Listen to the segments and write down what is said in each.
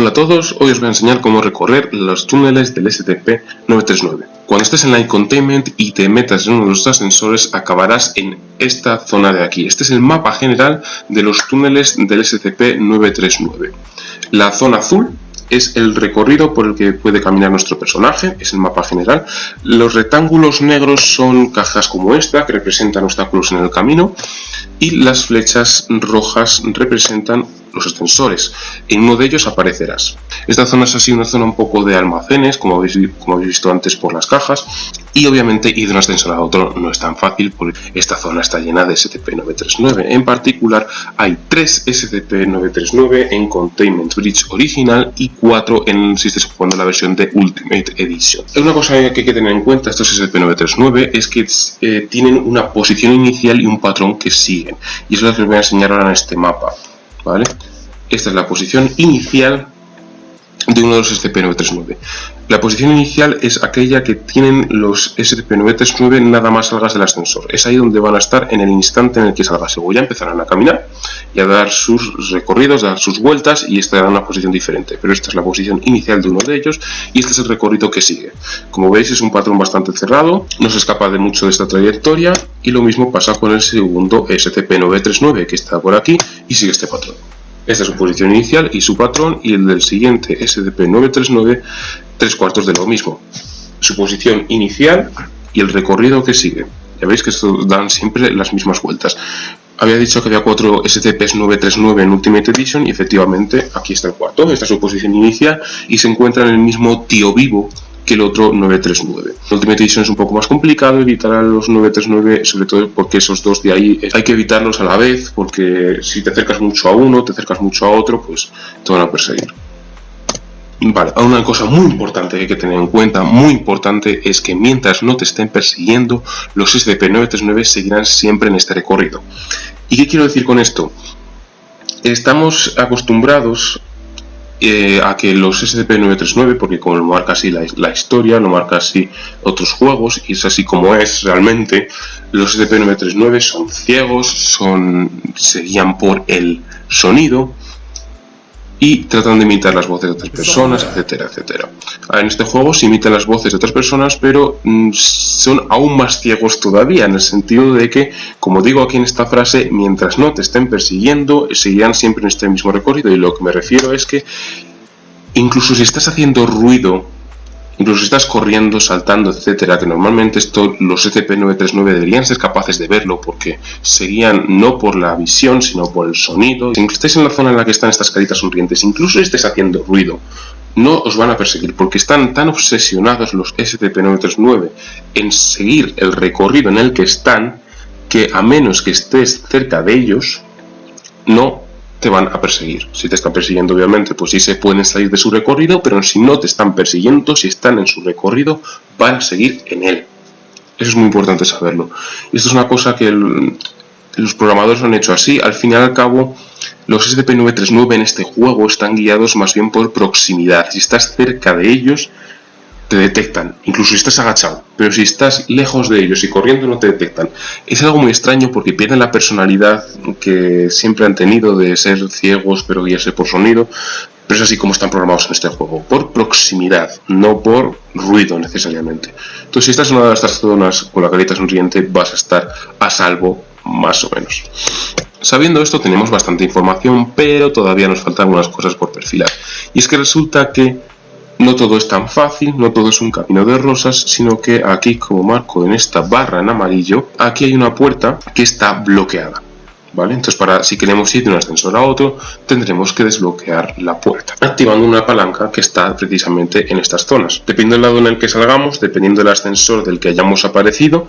Hola a todos, hoy os voy a enseñar cómo recorrer los túneles del SCP-939. Cuando estés en Line Containment y te metas en uno de los ascensores, acabarás en esta zona de aquí. Este es el mapa general de los túneles del SCP-939. La zona azul es el recorrido por el que puede caminar nuestro personaje, es el mapa general. Los rectángulos negros son cajas como esta, que representan obstáculos en el camino, y las flechas rojas representan los ascensores. En uno de ellos aparecerás. Esta zona es así una zona un poco de almacenes, como habéis, como habéis visto antes por las cajas, y obviamente ir de un ascensor a otro no es tan fácil porque esta zona está llena de SCP-939. En particular, hay 3 SCP-939 en Containment Bridge original y 4 en, si estáis jugando la versión de Ultimate Edition. Una cosa que hay que tener en cuenta estos SCP-939 es que eh, tienen una posición inicial y un patrón que siguen. Y eso es lo que os voy a enseñar ahora en este mapa. ¿Vale? Esta es la posición inicial de uno de los SCP-939. La posición inicial es aquella que tienen los SCP-939 nada más salgas del ascensor. Es ahí donde van a estar en el instante en el que salgas. Luego ya empezarán a caminar y a dar sus recorridos, a dar sus vueltas y esta una posición diferente. Pero esta es la posición inicial de uno de ellos y este es el recorrido que sigue. Como veis es un patrón bastante cerrado, no se escapa de mucho de esta trayectoria y lo mismo pasa con el segundo SCP-939 que está por aquí y sigue este patrón. Esta es su posición inicial y su patrón y el del siguiente SCP-939 tres cuartos de lo mismo. Su posición inicial y el recorrido que sigue. Ya veis que esto dan siempre las mismas vueltas. Había dicho que había cuatro SCP-939 en Ultimate Edition y efectivamente aquí está el cuarto. Esta es su posición inicial y se encuentra en el mismo tío vivo el otro 939. Ultimate Edition es un poco más complicado evitar a los 939, sobre todo porque esos dos de ahí hay que evitarlos a la vez, porque si te acercas mucho a uno, te acercas mucho a otro, pues te van a perseguir. Vale, una cosa muy importante que hay que tener en cuenta, muy importante, es que mientras no te estén persiguiendo, los SCP-939 seguirán siempre en este recorrido. ¿Y qué quiero decir con esto? Estamos acostumbrados eh, a que los SCP-939, porque como lo marca así la, historia, lo marca así otros juegos, y es así como es realmente, los SCP-939 son ciegos, son, se guían por el sonido, y tratan de imitar las voces de otras personas, etcétera, etcétera. En este juego se imitan las voces de otras personas, pero mm, son aún más ciegos todavía, en el sentido de que, como digo aquí en esta frase, mientras no te estén persiguiendo, seguirán siempre en este mismo recorrido, y lo que me refiero es que incluso si estás haciendo ruido incluso si estás corriendo, saltando, etcétera, que normalmente esto los SCP-939 deberían ser capaces de verlo porque seguían no por la visión, sino por el sonido. Si estáis en la zona en la que están estas caritas sonrientes, incluso si estáis haciendo ruido, no os van a perseguir porque están tan obsesionados los SCP-939 en seguir el recorrido en el que están que a menos que estés cerca de ellos, no te van a perseguir. Si te están persiguiendo, obviamente, pues sí se pueden salir de su recorrido, pero si no te están persiguiendo, si están en su recorrido, van a seguir en él. Eso es muy importante saberlo. Y esto es una cosa que los programadores han hecho así. Al fin y al cabo, los SCP-939 en este juego están guiados más bien por proximidad. Si estás cerca de ellos, te detectan, incluso si estás agachado, pero si estás lejos de ellos y corriendo no te detectan. Es algo muy extraño porque pierden la personalidad que siempre han tenido de ser ciegos pero guiarse por sonido, pero es así como están programados en este juego, por proximidad, no por ruido necesariamente. Entonces si estás en una de estas zonas con la carita sonriente vas a estar a salvo más o menos. Sabiendo esto tenemos bastante información, pero todavía nos faltan algunas cosas por perfilar. Y es que resulta que no todo es tan fácil, no todo es un camino de rosas, sino que aquí, como marco en esta barra en amarillo, aquí hay una puerta que está bloqueada. ¿Vale? Entonces, para, si queremos ir de un ascensor a otro, tendremos que desbloquear la puerta, activando una palanca que está precisamente en estas zonas. Dependiendo del lado en el que salgamos, dependiendo del ascensor del que hayamos aparecido,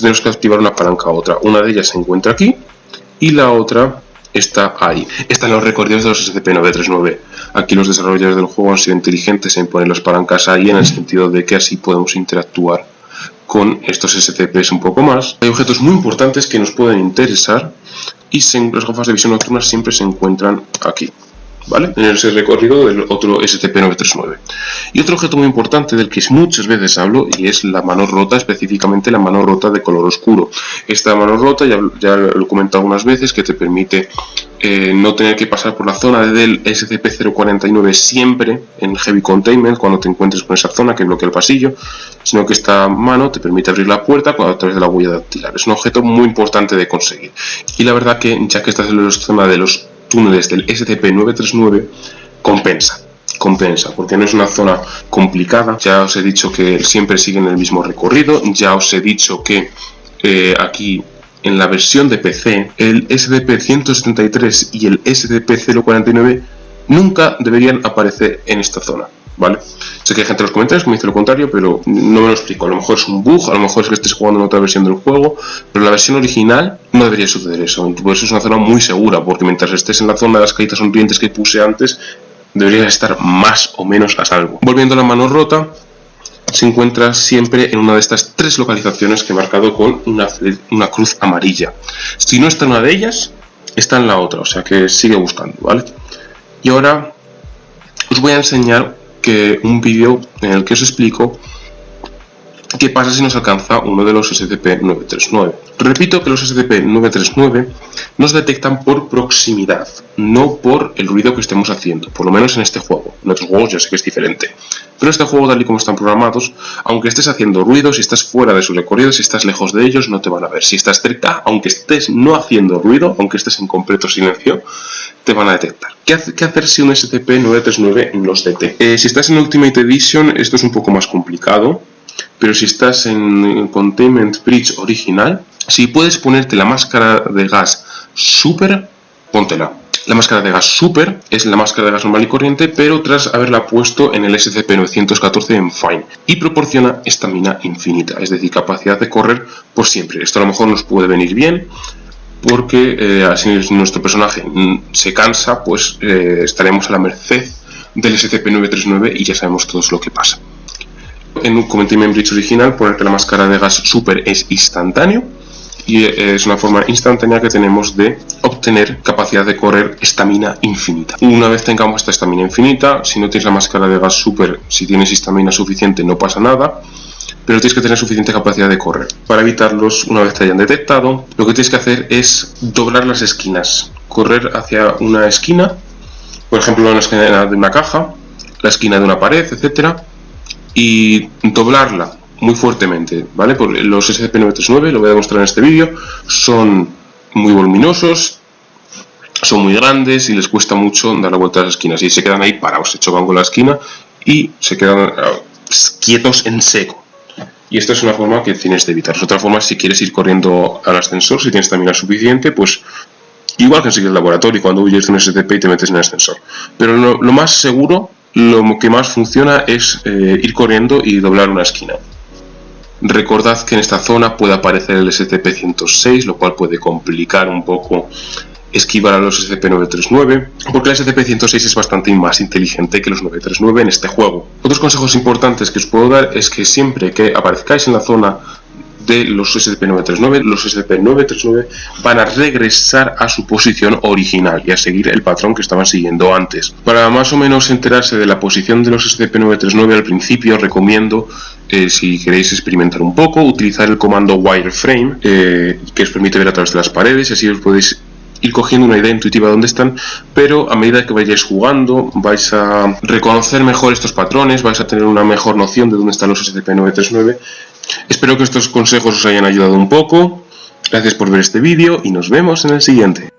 tenemos que activar una palanca a otra. Una de ellas se encuentra aquí y la otra está ahí. Están los recorridos de los SCP-939. Aquí los desarrolladores del juego han sido inteligentes en poner las palancas ahí en el sentido de que así podemos interactuar con estos SCPs un poco más. Hay objetos muy importantes que nos pueden interesar y las gafas de visión nocturna siempre se encuentran aquí. ¿Vale? En ese recorrido del otro SCP-939. Y otro objeto muy importante del que muchas veces hablo y es la mano rota, específicamente la mano rota de color oscuro. Esta mano rota, ya, ya lo he comentado algunas veces, que te permite eh, no tener que pasar por la zona del SCP-049 siempre en Heavy Containment cuando te encuentres con esa zona que bloquea el pasillo, sino que esta mano te permite abrir la puerta a través de la huella dactilar. Es un objeto muy importante de conseguir. Y la verdad que ya que estás en la zona de los túneles del SCP-939, compensa compensa, porque no es una zona complicada. Ya os he dicho que siempre siguen el mismo recorrido, ya os he dicho que eh, aquí en la versión de PC, el SDP-173 y el SDP-049 nunca deberían aparecer en esta zona, ¿vale? Sé que hay gente en los comentarios que me dice lo contrario, pero no me lo explico. A lo mejor es un bug, a lo mejor es que estés jugando en otra versión del juego, pero la versión original no debería suceder eso. Por eso es una zona muy segura, porque mientras estés en la zona de las caritas sonrientes que puse antes, deberías estar más o menos a salvo. Volviendo a la mano rota, se encuentra siempre en una de estas tres localizaciones que he marcado con una, una cruz amarilla. Si no está en una de ellas, está en la otra, o sea que sigue buscando, ¿vale? Y ahora os voy a enseñar un vídeo en el que os explico qué pasa si nos alcanza uno de los SCP-939. Repito que los SCP-939 nos detectan por proximidad, no por el ruido que estemos haciendo, por lo menos en este juego. En otros juegos ya sé que es diferente. Pero este juego, tal y como están programados, aunque estés haciendo ruido, si estás fuera de su recorrido, si estás lejos de ellos, no te van a ver. Si estás cerca, aunque estés no haciendo ruido, aunque estés en completo silencio, te van a detectar. ¿Qué, hacer si un SCP-939 nos detecta? Eh, si estás en Ultimate Edition, esto es un poco más complicado, pero si estás en Containment Bridge original, si puedes ponerte la máscara de gas super, póntela. La máscara de gas super es la máscara de gas normal y corriente, pero tras haberla puesto en el SCP-914 en Fine. Y proporciona estamina infinita, es decir, capacidad de correr por siempre. Esto a lo mejor nos puede venir bien, porque eh, así nuestro personaje se cansa, pues eh, estaremos a la merced del SCP-939 y ya sabemos todos lo que pasa. En un Commentary Bridge original, ponerte la máscara de gas super es instantáneo, y es una forma instantánea que tenemos de obtener capacidad de correr estamina infinita. Una vez tengamos esta estamina infinita, si no tienes la máscara de gas super, si tienes estamina suficiente no pasa nada, pero tienes que tener suficiente capacidad de correr. Para evitarlos, una vez te hayan detectado, lo que tienes que hacer es doblar las esquinas, correr hacia una esquina, por ejemplo la esquina de una caja, la esquina de una pared, etcétera, y doblarla muy fuertemente, ¿vale? los SCP-939, lo voy a demostrar en este vídeo, son muy voluminosos, son muy grandes y les cuesta mucho dar la vuelta a las esquinas y se quedan ahí parados, se chocan con la esquina y se quedan ah, quietos en seco. Y esta es una forma que tienes de evitar. Otra forma, si quieres ir corriendo al ascensor, si tienes estamina suficiente, pues igual que en el laboratorio, cuando huyes de un SCP y te metes en el ascensor. Pero lo, más seguro, lo que más funciona es eh, ir corriendo y doblar una esquina. Recordad que en esta zona puede aparecer el SCP-106, lo cual puede complicar un poco esquivar a los SCP-939, porque el SCP-106 es bastante más inteligente que los 939 en este juego. Otros consejos importantes que os puedo dar es que siempre que aparezcáis en la zona de los SCP-939, los SCP-939 van a regresar a su posición original y a seguir el patrón que estaban siguiendo antes. Para más o menos enterarse de la posición de los SCP-939 al principio recomiendo, eh, si queréis experimentar un poco, utilizar el comando wireframe eh, que os permite ver a través de las paredes así os podéis ir cogiendo una idea intuitiva de dónde están, pero a medida que vayáis jugando vais a reconocer mejor estos patrones, vais a tener una mejor noción de dónde están los SCP-939 Espero que estos consejos os hayan ayudado un poco. Gracias por ver este vídeo y nos vemos en el siguiente.